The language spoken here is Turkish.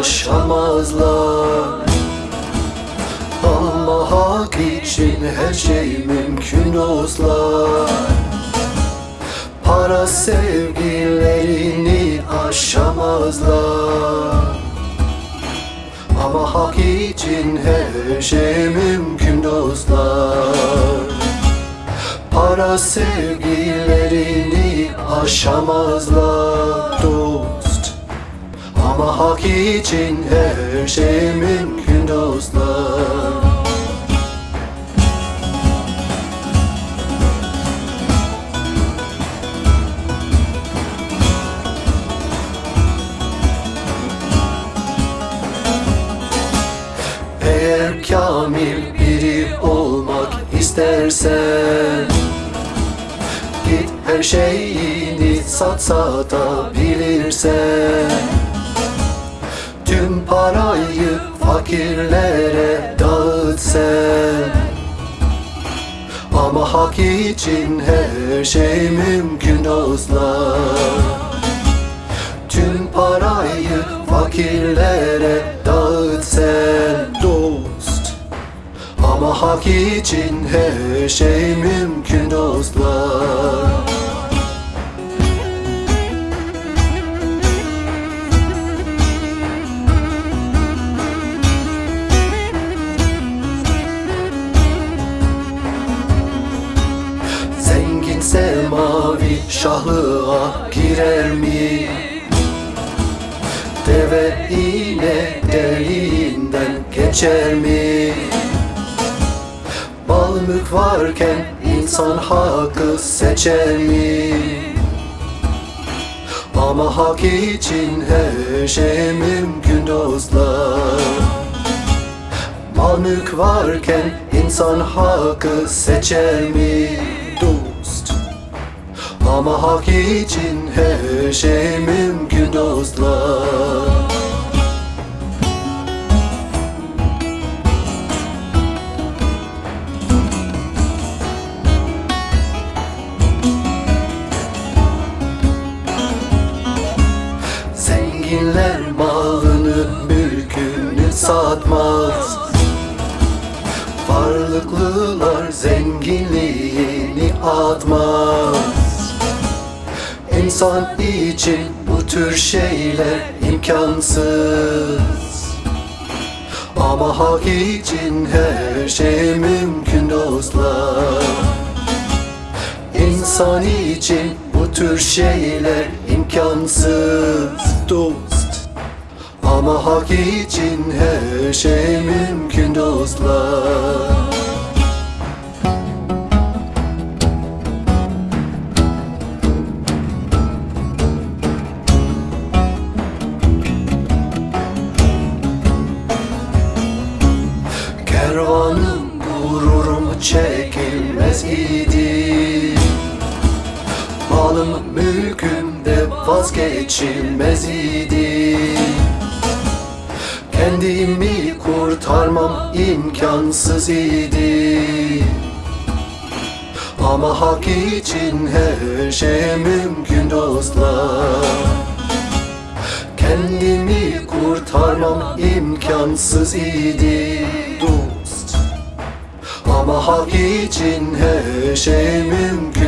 aşamazlar Ama hak için her şey mümkün dostlar. Para sevgilerini aşamazlar. Ama hak için her şey mümkün dostlar. Para sevgilerini aşamazlar. Dost Ama hak için her şey mümkün dostlar. Eğer kamil biri olmak istersen Git her şeyini sat satabilirsen Tüm parayı fakirlere dağıt sen Ama hak için her şey mümkün dostlar Tüm parayı fakirlere dağıt sen dost. Ama hak için her şey mümkün dostlar mavi şahlığa girer mi? Deve iğne deliğinden geçer mi? Bal mülk varken insan hakkı seçer mi? Ama hak için her şey mümkün dostlar Mal mülk varken insan hakkı seçer mi? Ama hak için her şey mümkün dostlar. Zenginler malını, mülkünü satmaz. Varlıklılar zenginliğini atmaz İnsan için bu tür şeyler imkansız. Ama hak için her şey mümkün dostlar. İnsan için bu tür şeyler imkansız. Dost. Ama hak için her şey mümkün dostlar Kervanım gururum çekilmez idi. Malım mülküm de vazgeçilmez idi. Kendimi kurtarmam imkansız idi. Ama hak için her şey mümkün dostlar. Kendimi kurtarmam imkansız idi hak için her şey mümkün